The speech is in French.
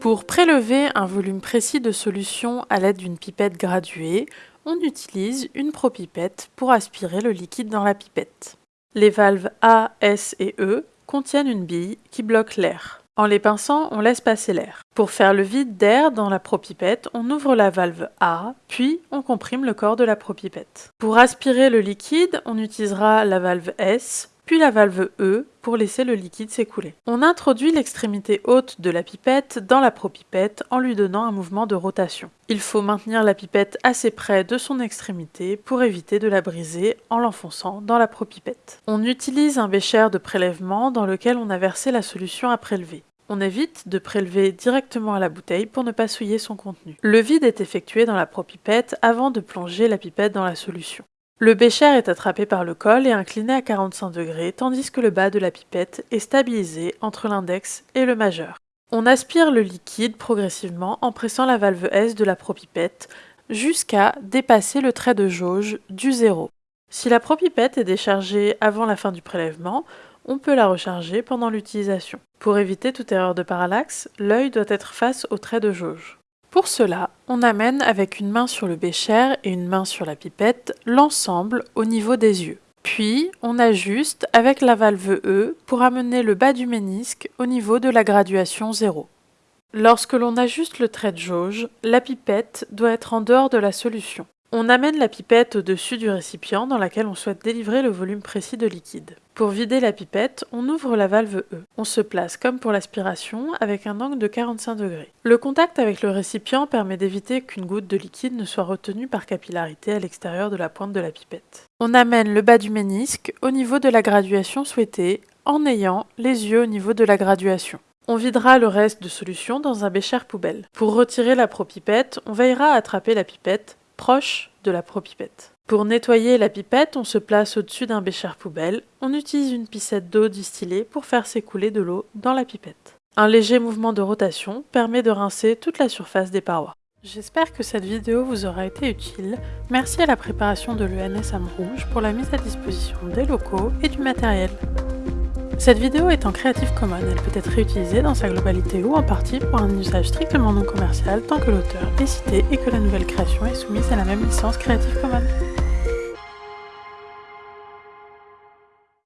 Pour prélever un volume précis de solution à l'aide d'une pipette graduée, on utilise une propipette pour aspirer le liquide dans la pipette. Les valves A, S et E contiennent une bille qui bloque l'air. En les pinçant, on laisse passer l'air. Pour faire le vide d'air dans la propipette, on ouvre la valve A, puis on comprime le corps de la propipette. Pour aspirer le liquide, on utilisera la valve S, puis la valve E pour laisser le liquide s'écouler. On introduit l'extrémité haute de la pipette dans la propipette en lui donnant un mouvement de rotation. Il faut maintenir la pipette assez près de son extrémité pour éviter de la briser en l'enfonçant dans la propipette. On utilise un bécher de prélèvement dans lequel on a versé la solution à prélever. On évite de prélever directement à la bouteille pour ne pas souiller son contenu. Le vide est effectué dans la propipette avant de plonger la pipette dans la solution. Le bécher est attrapé par le col et incliné à 45 degrés, tandis que le bas de la pipette est stabilisé entre l'index et le majeur. On aspire le liquide progressivement en pressant la valve S de la propipette jusqu'à dépasser le trait de jauge du zéro. Si la propipette est déchargée avant la fin du prélèvement, on peut la recharger pendant l'utilisation. Pour éviter toute erreur de parallaxe, l'œil doit être face au trait de jauge. Pour cela, on amène avec une main sur le bécher et une main sur la pipette l'ensemble au niveau des yeux. Puis, on ajuste avec la valve E pour amener le bas du ménisque au niveau de la graduation 0. Lorsque l'on ajuste le trait de jauge, la pipette doit être en dehors de la solution. On amène la pipette au-dessus du récipient dans laquelle on souhaite délivrer le volume précis de liquide. Pour vider la pipette, on ouvre la valve E. On se place comme pour l'aspiration avec un angle de 45 degrés. Le contact avec le récipient permet d'éviter qu'une goutte de liquide ne soit retenue par capillarité à l'extérieur de la pointe de la pipette. On amène le bas du ménisque au niveau de la graduation souhaitée en ayant les yeux au niveau de la graduation. On videra le reste de solution dans un bécher poubelle. Pour retirer la propipette, on veillera à attraper la pipette proche de la propipette. Pour nettoyer la pipette, on se place au-dessus d'un bécher poubelle. On utilise une piscette d'eau distillée pour faire s'écouler de l'eau dans la pipette. Un léger mouvement de rotation permet de rincer toute la surface des parois. J'espère que cette vidéo vous aura été utile. Merci à la préparation de l'ENS Rouge pour la mise à disposition des locaux et du matériel. Cette vidéo est en Creative Commons, elle peut être réutilisée dans sa globalité ou en partie pour un usage strictement non commercial tant que l'auteur est cité et que la nouvelle création est soumise à la même licence Creative Commons.